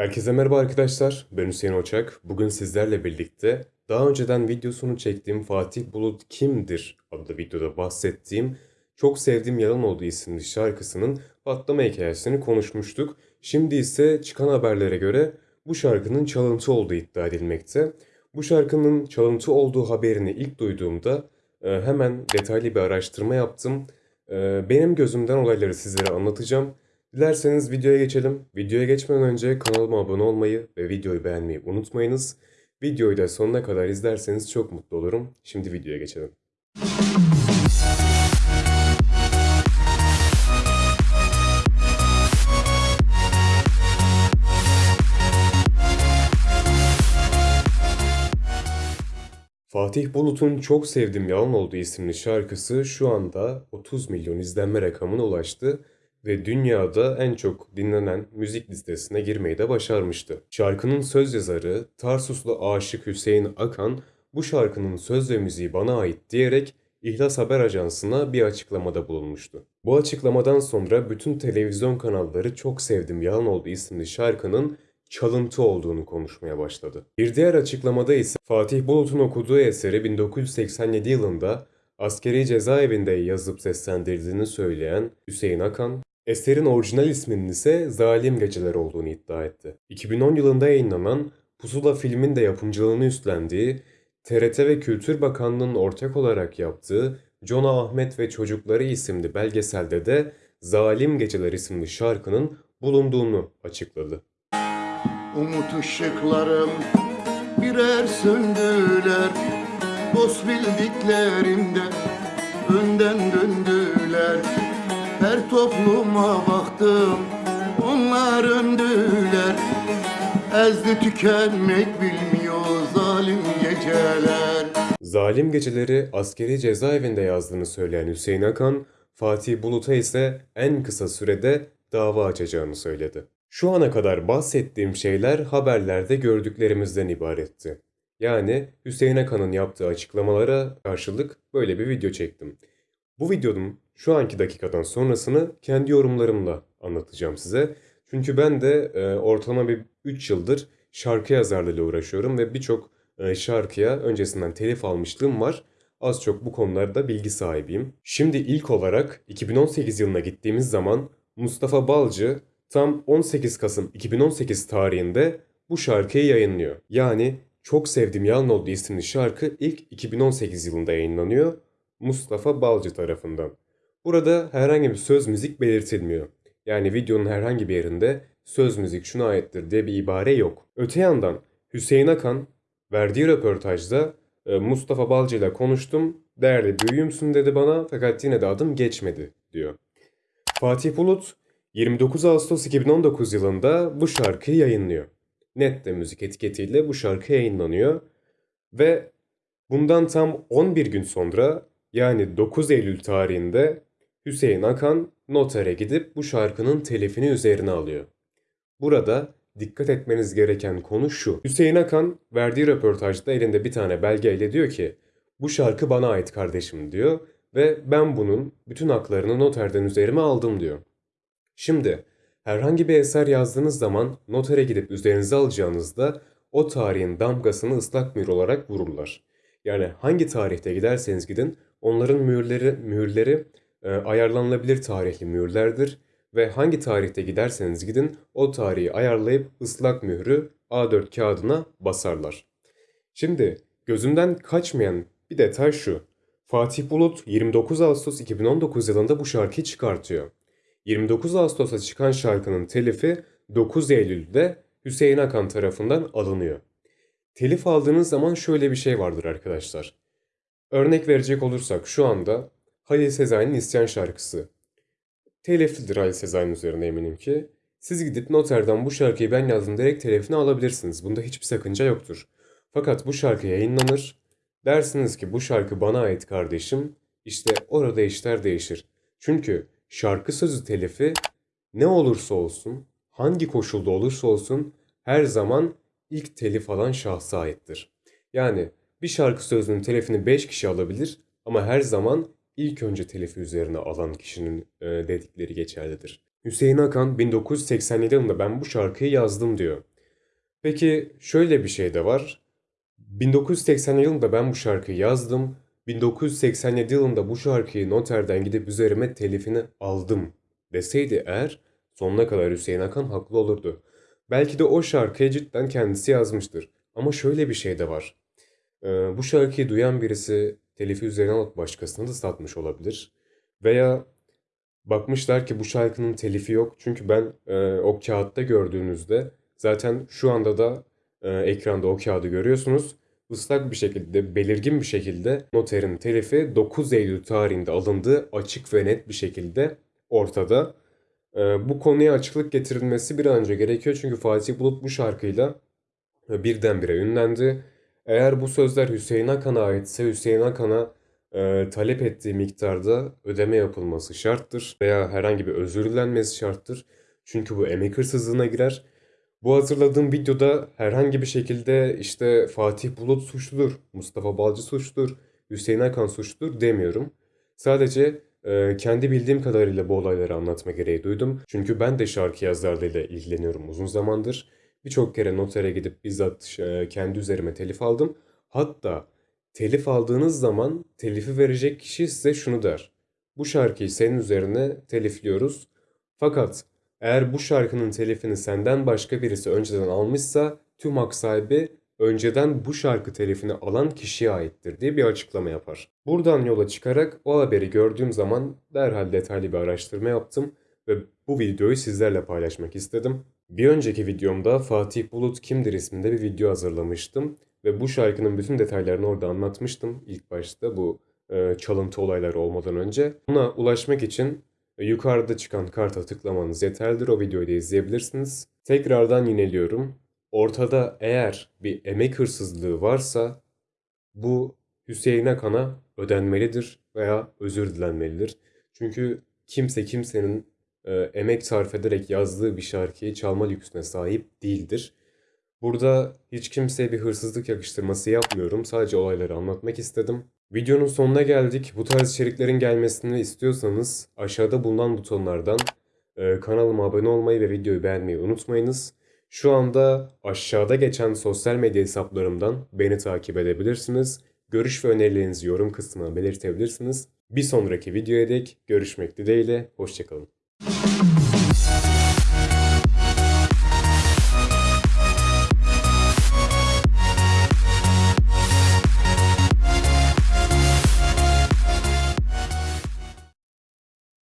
Herkese merhaba arkadaşlar. Ben Hüseyin Oçak. Bugün sizlerle birlikte daha önceden videosunu çektiğim Fatih Bulut Kimdir adlı videoda bahsettiğim Çok Sevdiğim Yalan Oldu isimli şarkısının patlama hikayesini konuşmuştuk. Şimdi ise çıkan haberlere göre bu şarkının çalıntı olduğu iddia edilmekte. Bu şarkının çalıntı olduğu haberini ilk duyduğumda e, hemen detaylı bir araştırma yaptım. E, Benim gözümden olayları sizlere anlatacağım. Dilerseniz videoya geçelim. Videoya geçmeden önce kanalıma abone olmayı ve videoyu beğenmeyi unutmayınız. Videoyu da sonuna kadar izlerseniz çok mutlu olurum. Şimdi videoya geçelim. Fatih Bulut'un Çok Sevdim Yalan Oldu isimli şarkısı şu anda 30 milyon izlenme rakamına ulaştı ve dünyada en çok dinlenen müzik listesine girmeyi de başarmıştı. Şarkının söz yazarı Tarsuslu aşık Hüseyin Akan bu şarkının söz ve müziği bana ait diyerek İhlas Haber Ajansı'na bir açıklamada bulunmuştu. Bu açıklamadan sonra bütün televizyon kanalları Çok Sevdim Yalan Oldu isimli şarkının çalıntı olduğunu konuşmaya başladı. Bir diğer açıklamada ise Fatih Bulut'un okuduğu eseri 1987 yılında askeri cezaevinde yazıp seslendirdiğini söyleyen Hüseyin Akan, eserin orijinal isminin ise Zalim Geceler olduğunu iddia etti. 2010 yılında yayınlanan Pusula filmin de yapımcılığını üstlendiği, TRT ve Kültür Bakanlığı'nın ortak olarak yaptığı Cona Ahmet ve Çocukları isimli belgeselde de Zalim Geceler isimli şarkının bulunduğunu açıkladı. Umut ışıklarım birer söndüler Dost bildiklerimde önden döndüler Her topluma baktım onlar öndüler Ezdi tükenmek bilmiyor zalim geceler Zalim Geceleri askeri cezaevinde yazdığını söyleyen Hüseyin Akan, Fatih Bulut'a ise en kısa sürede dava açacağını söyledi. Şu ana kadar bahsettiğim şeyler haberlerde gördüklerimizden ibaretti. Yani Hüseyin Akan'ın yaptığı açıklamalara karşılık böyle bir video çektim. Bu videonun şu anki dakikadan sonrasını kendi yorumlarımla anlatacağım size. Çünkü ben de e, ortalama bir 3 yıldır şarkı yazarlığıyla uğraşıyorum ve birçok e, şarkıya öncesinden telif almışlığım var. Az çok bu konularda bilgi sahibiyim. Şimdi ilk olarak 2018 yılına gittiğimiz zaman Mustafa Balcı tam 18 Kasım 2018 tarihinde bu şarkıyı yayınlıyor. Yani Çok Sevdim Yalan Oldu isimli şarkı ilk 2018 yılında yayınlanıyor Mustafa Balcı tarafından. Burada herhangi bir söz müzik belirtilmiyor. Yani videonun herhangi bir yerinde söz müzik şuna aittir diye bir ibare yok. Öte yandan Hüseyin Akan verdiği röportajda e, Mustafa Balcı ile konuştum. Değerli büyüğümsün dedi bana fakat yine de adım geçmedi diyor. Fatih Bulut 29 Ağustos 2019 yılında bu şarkıyı yayınlıyor. Nette müzik etiketiyle bu şarkı yayınlanıyor ve bundan tam 11 gün sonra yani 9 Eylül tarihinde Hüseyin Akan notere gidip bu şarkının telifini üzerine alıyor. Burada dikkat etmeniz gereken konu şu. Hüseyin Akan verdiği röportajda elinde bir tane belgeyle diyor ki bu şarkı bana ait kardeşim diyor ve ben bunun bütün haklarını noterden üzerime aldım diyor. Şimdi herhangi bir eser yazdığınız zaman notere gidip üzerinize alacağınızda o tarihin damgasını ıslak mühür olarak vururlar. Yani hangi tarihte giderseniz gidin onların mühürleri, mühürleri e, ayarlanabilir tarihli mühürlerdir ve hangi tarihte giderseniz gidin o tarihi ayarlayıp ıslak mührü A4 kağıdına basarlar. Şimdi gözümden kaçmayan bir detay şu. Fatih Bulut 29 Ağustos 2019 yılında bu şarkıyı çıkartıyor. 29 Ağustos'ta çıkan şarkının telifi 9 Eylül'de Hüseyin Akan tarafından alınıyor. Telif aldığınız zaman şöyle bir şey vardır arkadaşlar. Örnek verecek olursak şu anda Halil Sezai'nin İsyan şarkısı. Teliflidir Halil Sezai'nin üzerine eminim ki. Siz gidip noterden bu şarkıyı ben yazdım direkt telifini alabilirsiniz. Bunda hiçbir sakınca yoktur. Fakat bu şarkı yayınlanır. Dersiniz ki bu şarkı bana ait kardeşim. İşte orada işler değişir. Çünkü şarkı sözü telifi ne olursa olsun, hangi koşulda olursa olsun her zaman ilk telif alan şahsa aittir. Yani bir şarkı sözünün telifini 5 kişi alabilir ama her zaman ilk önce telifi üzerine alan kişinin e, dedikleri geçerlidir. Hüseyin Akan 1987 yılında ben bu şarkıyı yazdım diyor. Peki şöyle bir şey de var. 1980 yılında ben bu şarkıyı yazdım. 1987 yılında bu şarkıyı noterden gidip üzerime telifini aldım deseydi eğer sonuna kadar Hüseyin Hakan haklı olurdu. Belki de o şarkıyı cidden kendisi yazmıştır. Ama şöyle bir şey de var. Ee, bu şarkıyı duyan birisi telifi üzerine alıp başkasına da satmış olabilir. Veya bakmışlar ki bu şarkının telifi yok. Çünkü ben e, o kağıtta gördüğünüzde zaten şu anda da e, ekranda o kağıdı görüyorsunuz. Islak bir şekilde, belirgin bir şekilde noterin telifi 9 Eylül tarihinde alındığı açık ve net bir şekilde ortada. E, bu konuya açıklık getirilmesi bir an önce gerekiyor. Çünkü Fatih Bulut bu şarkıyla e, birdenbire ünlendi. Eğer bu sözler Hüseyin Akan'a aitse Hüseyin Akan'a e, talep ettiği miktarda ödeme yapılması şarttır veya herhangi bir özür dilenmesi şarttır. Çünkü bu emek hırsızlığına girer. Bu hazırladığım videoda herhangi bir şekilde işte Fatih Bulut suçludur, Mustafa Balcı suçludur, Hüseyin Akan suçludur demiyorum. Sadece e, kendi bildiğim kadarıyla bu olayları anlatma gereği duydum. Çünkü ben de şarkı yazarlığıyla ilgileniyorum uzun zamandır. Birçok kere notere gidip bizzat e, kendi üzerime telif aldım. Hatta telif aldığınız zaman telifi verecek kişi size şunu der. Bu şarkıyı senin üzerine telifliyoruz. Fakat eğer bu şarkının telifini senden başka birisi önceden almışsa tüm hak sahibi önceden bu şarkı telifini alan kişiye aittir diye bir açıklama yapar. Buradan yola çıkarak o haberi gördüğüm zaman derhal detaylı bir araştırma yaptım ve bu videoyu sizlerle paylaşmak istedim. Bir önceki videomda Fatih Bulut Kimdir isminde bir video hazırlamıştım ve bu şarkının bütün detaylarını orada anlatmıştım ilk başta bu e, çalıntı olayları olmadan önce. Buna ulaşmak için e, yukarıda çıkan karta tıklamanız yeterlidir. O videoyu da izleyebilirsiniz. Tekrardan yineliyorum. Ortada eğer bir emek hırsızlığı varsa bu Hüseyin Akan'a ödenmelidir veya özür dilenmelidir. Çünkü kimse kimsenin e, emek sarf ederek yazdığı bir şarkıyı çalma lüksüne sahip değildir. Burada hiç kimseye bir hırsızlık yakıştırması yapmıyorum. Sadece olayları anlatmak istedim. Videonun sonuna geldik. Bu tarz içeriklerin gelmesini istiyorsanız aşağıda bulunan butonlardan e, kanalıma abone olmayı ve videoyu beğenmeyi unutmayınız. Şu anda aşağıda geçen sosyal medya hesaplarımdan beni takip edebilirsiniz. Görüş ve önerilerinizi yorum kısmına belirtebilirsiniz. Bir sonraki videoya dek görüşmek dileğiyle. Hoşçakalın.